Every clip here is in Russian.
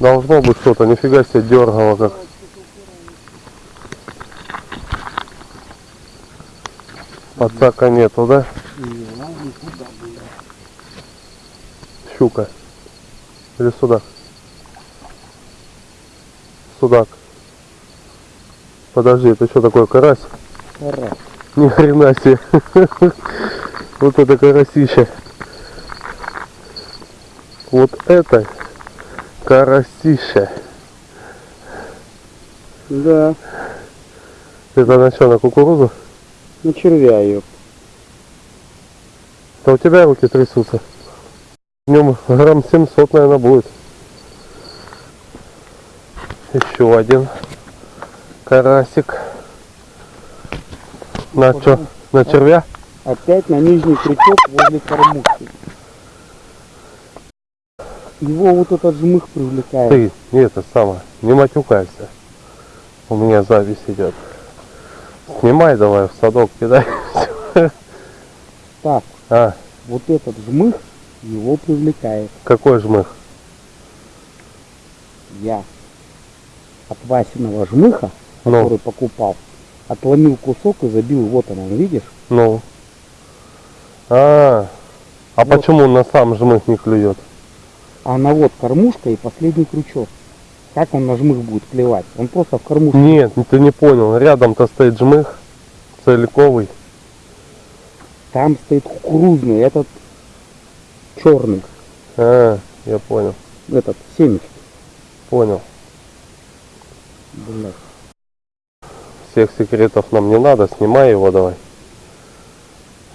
Должно быть что-то, нифига себе дергало как. Подсака нету, да? Щука. Или судак? Судак. Подожди, это что такое, карась? Карась. Ни хрена себе. Вот это карасище. Вот это карасище. Да, Это на что, на кукурузу? на червя ее. Да у тебя руки трясутся. В нем грамм 700, наверное, будет. Еще один карасик. На что? На червя? Опять на нижний крючок возле кормушки. Его вот этот жмых привлекает. Ты, это самое, не матюкайся. У меня запись идет. Снимай давай в садок кидай. Так, А, вот этот жмых его привлекает. какой жмых? Я от Васиного жмыха, Ну, который покупал, отломил кусок и забил. Вот он, видишь? ну. А, а Вот. почему на сам жмых не клюет? А на вот кормушка и последний крючок. Как он на жмых будет клевать? Он просто в кормушку. Нет, ты не понял. Рядом-то стоит жмых целиковый. Там стоит кукурузный, этот черный, А, я понял, этот семечки. понял. Блядь. Всех секретов нам не надо, снимай его давай.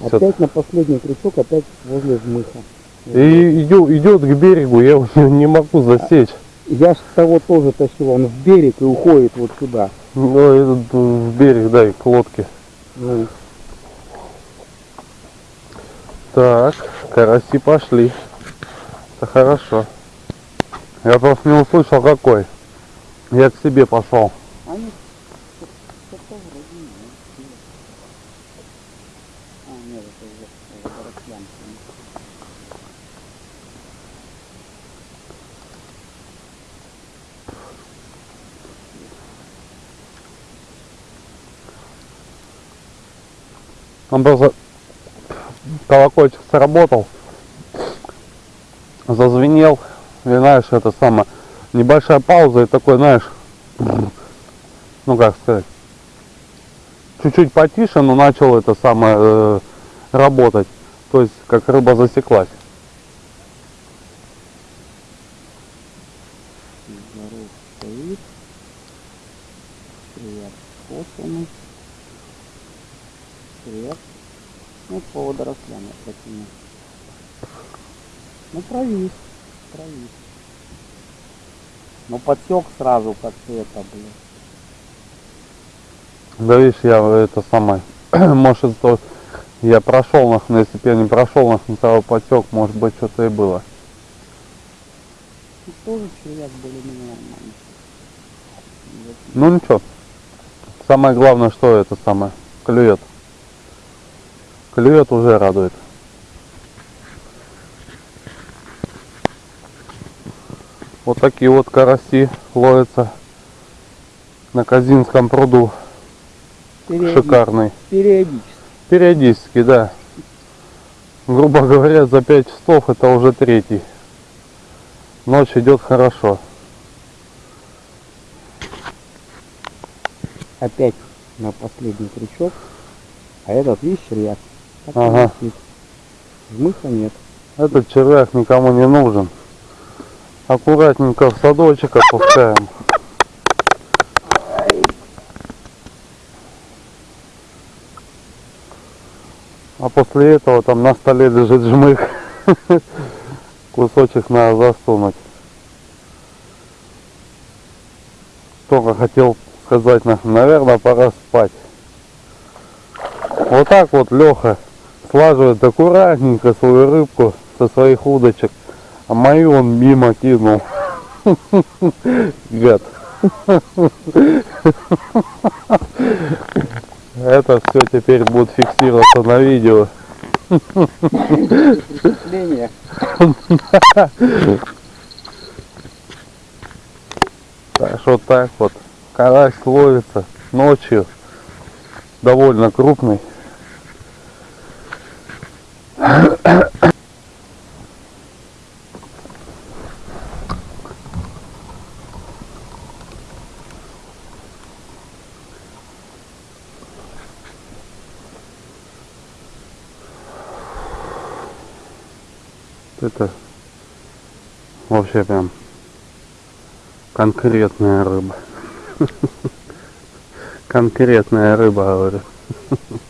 Опять на последний крючок, опять возле жмыха. И идет, идет к берегу, я его не, могу засечь. Я с того тоже тащил, он в берег и уходит вот сюда. Ну, этот в берег, дай, к лодке. Ну, Так, караси пошли. Это хорошо. Я просто не услышал какой. Я к себе пошел. они что-то вроде не А, нет, это уже водорослянка. Он просто колокольчик сработал, зазвенел, и знаешь, это самое, небольшая пауза и такой, знаешь, ну как сказать, чуть-чуть потише, но начал это самое э, работать, то есть как рыба засеклась. Ну, подсек сразу, как ты это, блин. Да видишь, я это самое, может того, я прошел нах, но если бы я не прошел нах, того потек, может быть что-то и было. Ну, тоже червяк более-менее нормальный. Ну ничего. Самое главное, что это самое, клюет. Клюет уже радует. Вот такие вот караси ловятся на Казинском пруду. Периодически, Шикарный. Периодически. Периодически, да. Грубо говоря, за 5 часов это уже третий. Ночь идет хорошо. Опять на последний крючок. А этот, видишь, червяк. Ага. Жмыха нет. Этот червяк никому не нужен. Аккуратненько в садочек опускаем. А после этого там на столе лежит жмых. Кусочек надо засунуть. Только хотел сказать, на- наверное, пора спать. Вот так вот Леха слаживает аккуратненько свою рыбку со своих удочек, а мою он мимо кинул. Гад. Это все теперь будет фиксироваться на видео. Впечатление. Так что так вот. Карась ловится ночью. Довольно крупный. Это вообще прям конкретная рыба. Конкретная рыба, говорю.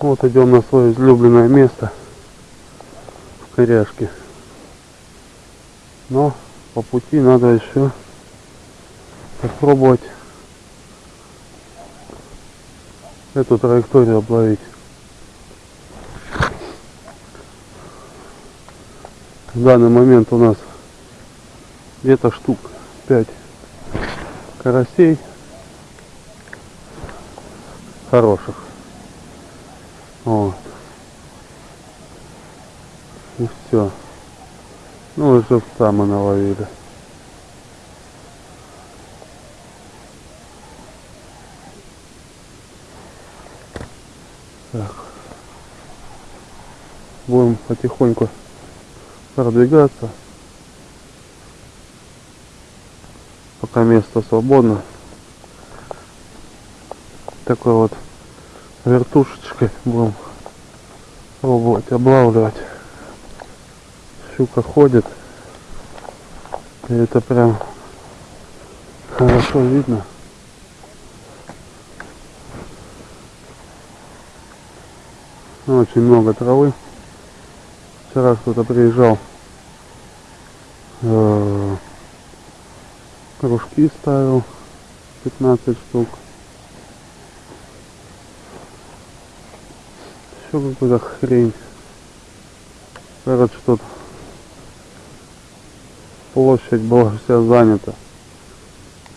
Вот идем на свое излюбленное место в Коряшке. Но по пути надо еще попробовать эту траекторию обловить. В данный момент у нас где-то штук 5 карасей хороших. Вот. И все. Ну и живца мы наловили. Так. Будем потихоньку продвигаться. Пока место свободно. Такой вот вертушечкой будем пробовать облавливать. Щука ходит. И это прям хорошо видно. Очень много травы. Вчера кто-то приезжал. э, Кружки ставил. 15 штук. Еще какую-то хрень. Короче, тут площадь была вся занята.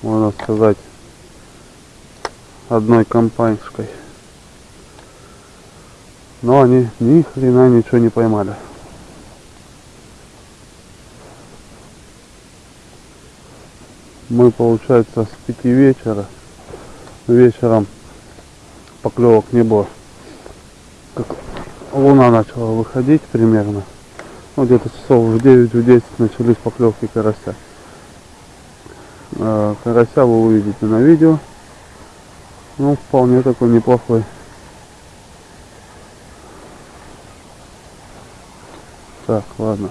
Можно сказать, одной компаньской. Но они ни хрена ничего не поймали. Мы, получается, с пяти вечера, вечером поклевок не было. Как луна начала выходить примерно. Ну, где-то часов в 9 в 10 начались поклевки карася. Э, Карася вы увидите на видео. Ну, вполне такой неплохой. Так, ладно.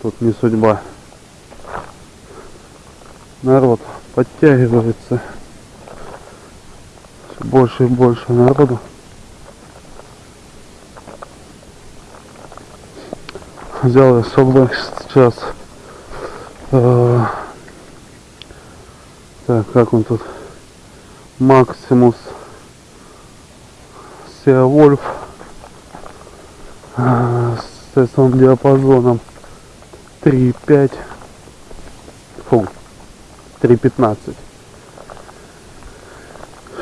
Тут не судьба. Народ подтягивается. Всё больше и больше народу. Взял я с собой сейчас. э, так, как он тут? Максимус Сеавольф а, с этим диапазоном 3,5 фу 3,15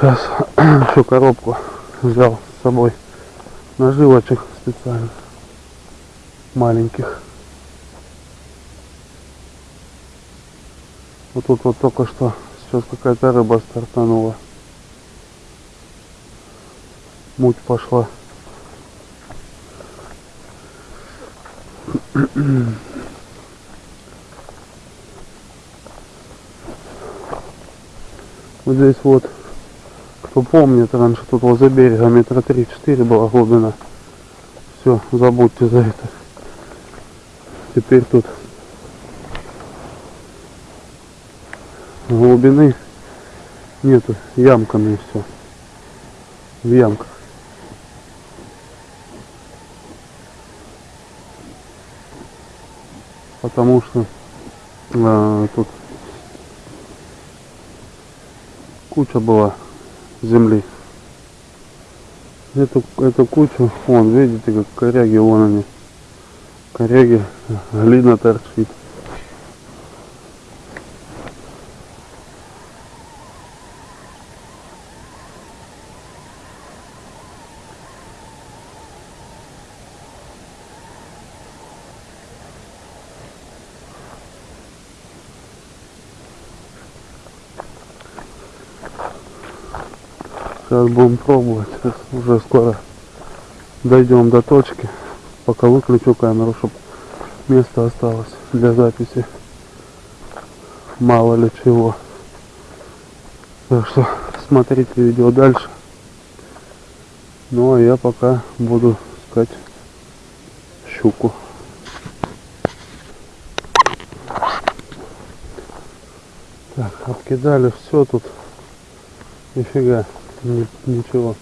сейчас еще коробку взял с собой. Наживочек специально. Маленьких. Вот тут вот только что сейчас какая-то рыба стартанула. Муть пошла Вот здесь вот, кто помнит, раньше тут возле берега метра 3-4 была глубина. Все, забудьте за это. Теперь тут глубины нету, ямками все. В ямках. Потому что а, тут куча была земли. Эту, эту кучу, вон, видите, как коряги, вон они. Коряги, глина торчит. Сейчас будем пробовать. Уже скоро дойдем до точки. Пока выключу камеру, чтобы место осталось для записи. Мало ли чего. Так что смотрите видео дальше. Ну а я пока буду искать щуку. Так, обкидали все тут. Нифига, ни- ничего.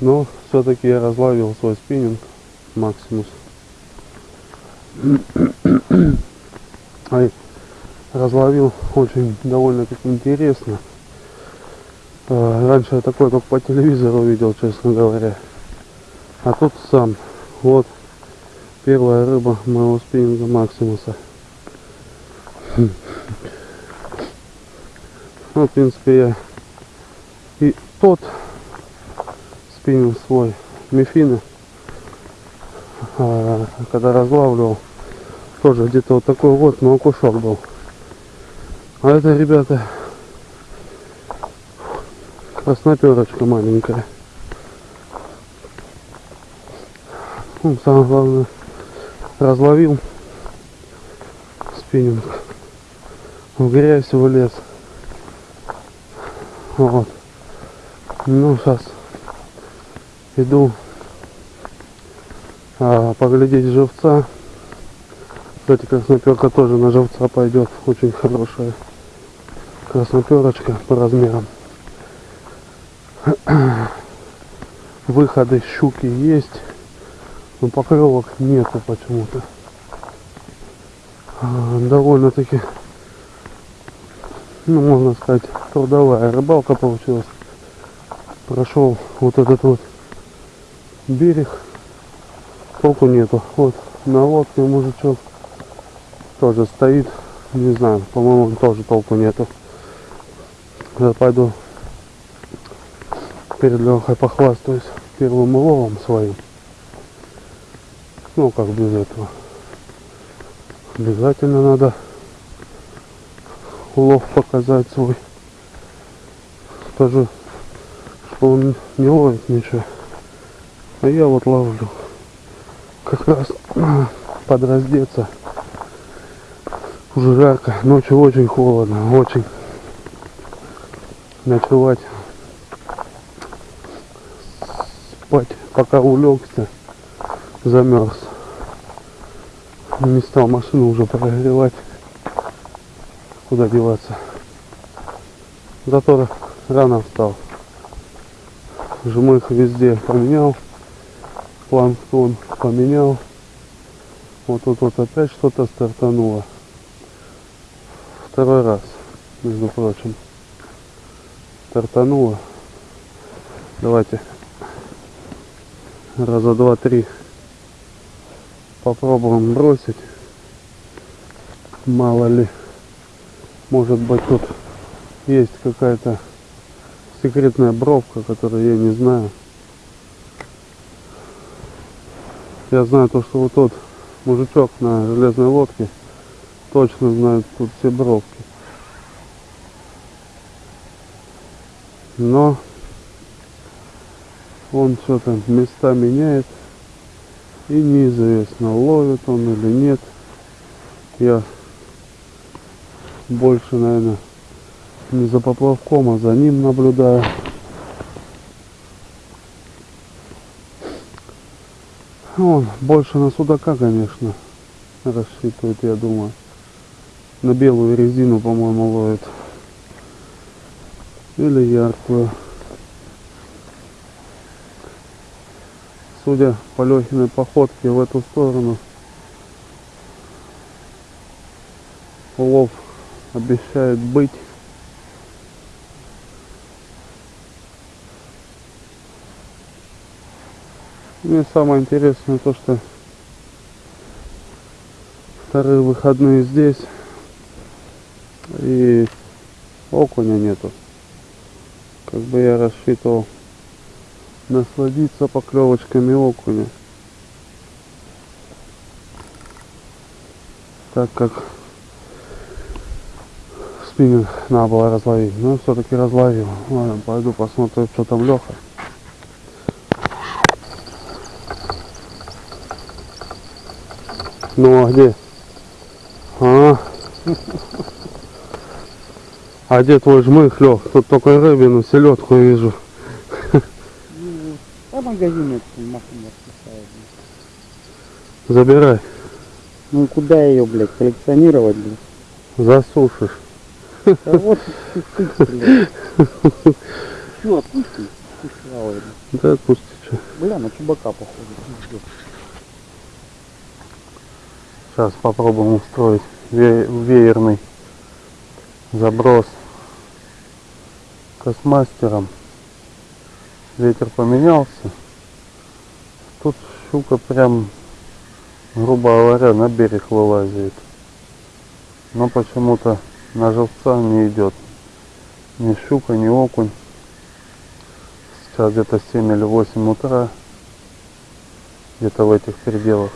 Но все-таки я разловил свой спиннинг Максимус. Ай, разловил очень довольно-таки интересно. А, Раньше я такое только по телевизору видел, честно говоря. А тут сам. Вот первая рыба моего спиннинга Максимуса. Ну, в принципе, я и тот спиннинг свой Мефины, а, когда разлавливал, тоже где-то вот такой вот, но окушок был. А это, ребята, красноперочка маленькая. Ну, самое главное, разловил спиннинг. В грязь влез. Вот. Ну, сейчас иду а, поглядеть живца. Кстати, красноперка тоже на живца пойдет. Очень хорошая красноперочка по размерам. Выходы щуки есть, но поклевок нету почему-то. А, Довольно-таки, ну, можно сказать, трудовая рыбалка получилась. Прошел вот этот вот берег, толку нету. Вот на лодке мужичок тоже стоит, не знаю, по-моему, тоже толку нету. Я пойду перед Лехой похвастаюсь первым уловом своим. Ну, как без этого. Обязательно надо улов показать свой. Что он не ловит ничего. А я вот ловлю. Как раз подраздеться. Уже жарко, ночью очень холодно, очень. Ночевать, спать, пока улегся, замерз. Не стал машину уже прогревать. Куда деваться. Зато рано встал. Жмых везде поменял. Планктон поменял. Вот тут вот опять что-то стартануло. Второй раз, между прочим. Стартануло. Давайте раза два-три попробуем бросить. Мало ли, может быть тут есть какая-то секретная бровка, которую я не знаю. Я знаю то, что вот тот мужичок на железной лодке точно знает тут все бровки. Но он что-то места меняет. И неизвестно, ловит он или нет. Я больше, наверное, не за поплавком, а за ним наблюдаю. Он больше на судака, конечно, рассчитывает, я думаю. На белую резину, по-моему, ловит. Или яркую. Судя по Лехиной походке в эту сторону, улов обещает быть. Ну и самое интересное то, что вторые выходные здесь и окуня нету. Как бы я рассчитывал насладиться поклевочками окуня. Так как спиннинг надо было разловить. Но все-таки разловил. Ладно, пойду посмотрю, что там Леха. Ну а где? А, а где твой жмых, Лех? Тут только рыбину, селедку вижу. Ну, а магазин этот машина расписает. Забирай, Ну куда ее, блядь, коллекционировать, блядь? засушишь. Да вот ты блядь. Чё, отпусти? Пусть плавает. Да отпусти, что. Бля, на чубака похоже. Сейчас попробуем устроить ве- веерный заброс космастером. Ветер поменялся. Тут щука прям, грубо говоря, на берег вылазит. Но почему-то на живца не идет. Ни щука, ни окунь. Сейчас где-то 7 или 8 утра. Где-то в этих пределах.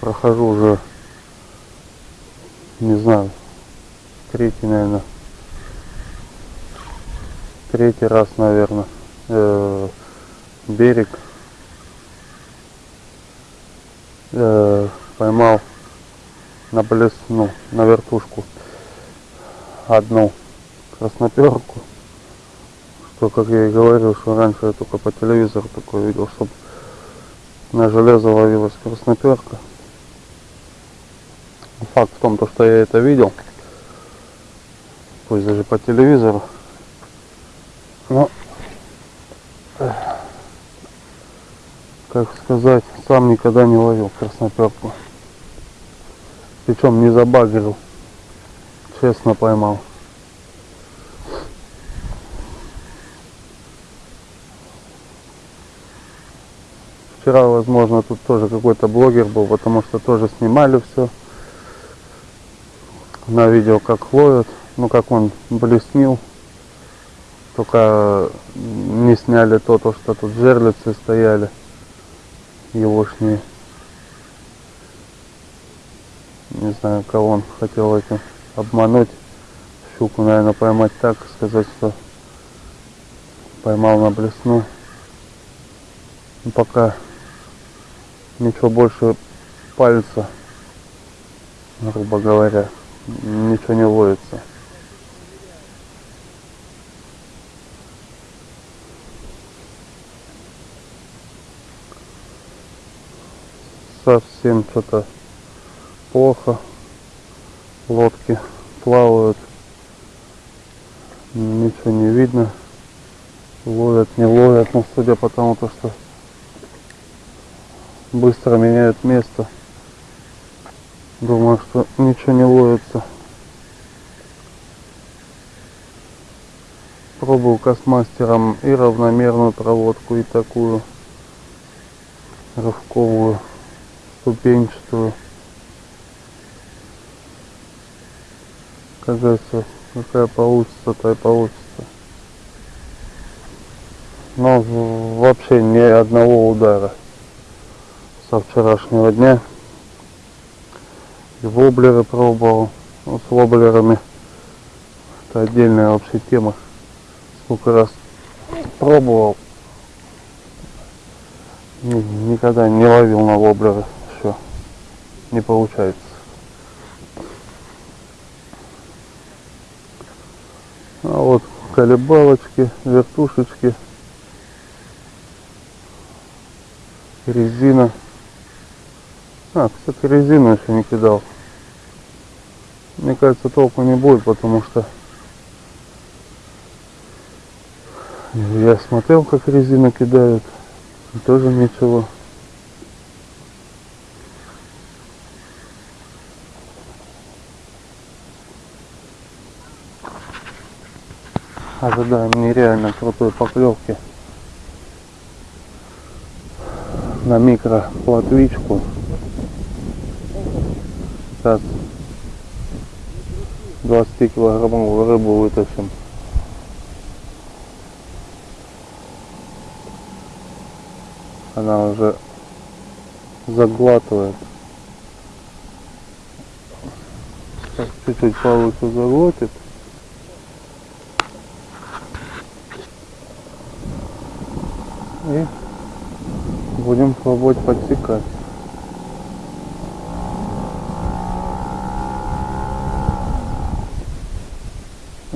Прохожу уже, не знаю, третий, наверное, третий раз, наверное, э, берег. Э, поймал на блесну, на вертушку одну красноперку, что, как я и говорил, что раньше я только по телевизору такое видел, чтобы на железо ловилась красноперка. Факт в том, то, что я это видел, пусть даже по телевизору, но, эх, как сказать, сам никогда не ловил красноперку. Причем не забагрил, честно поймал. Вчера, возможно, тут тоже какой-то блогер был, потому что тоже снимали все на видео, как ловят, ну как он блеснил. Только не сняли то, то что тут жерлицы стояли, егошние. Не знаю, кого он хотел этим обмануть. Щуку, наверное, поймать так, сказать, что поймал на блесну. Ну, пока ничего больше пальца, грубо говоря, ничего не ловится. Совсем что-то плохо. Лодки плавают. Ничего не видно. Ловят, не ловят, но судя по тому, то, что быстро меняют место. Думаю, что ничего не ловится. Пробую космастером и равномерную проводку, и такую рывковую, ступенчатую. Говорится, какая получится, та и получится. Но вообще ни одного удара со вчерашнего дня. И воблеры пробовал. Ну, с воблерами это отдельная вообще тема. Сколько раз пробовал. Ни- Никогда не ловил на воблера. Все. Не получается. А вот колебалочки, вертушечки, резина. А, кстати, резину еще не кидал. Мне кажется, толку не будет, потому что я смотрел, как резину кидают. И тоже ничего. А, Ожидаем нереально крутой поклевки на микро платвичку 50 20 килограммовую рыбу вытащим. Она уже заглатывает. Чуть-чуть палочку заглотит. И будем пробовать подсекать.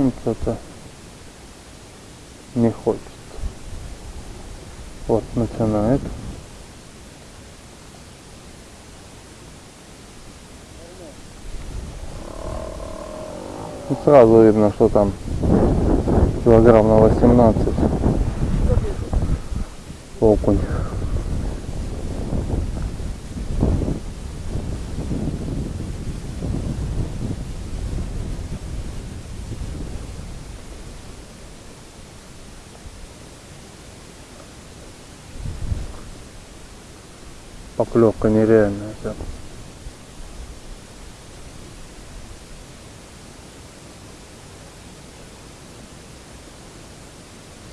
Ну, что-то не хочет. Вот, начинает. Ну, сразу видно, что там килограмм на 18 окунь. Поклевка нереальная. прям.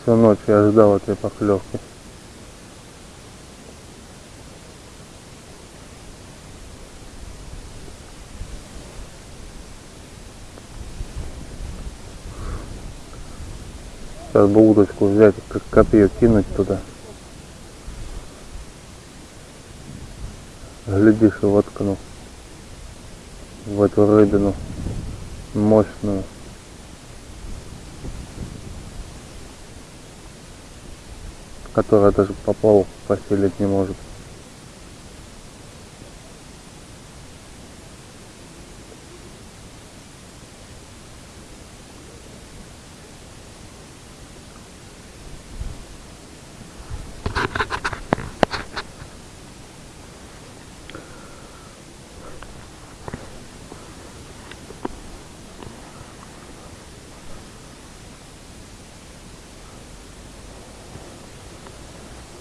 Всю ночь я ждал этой поклевки. Сейчас бы удочку взять, как копье кинуть туда. Глядишь и воткну в эту рыбину мощную. Которая даже поплавок посилить не может.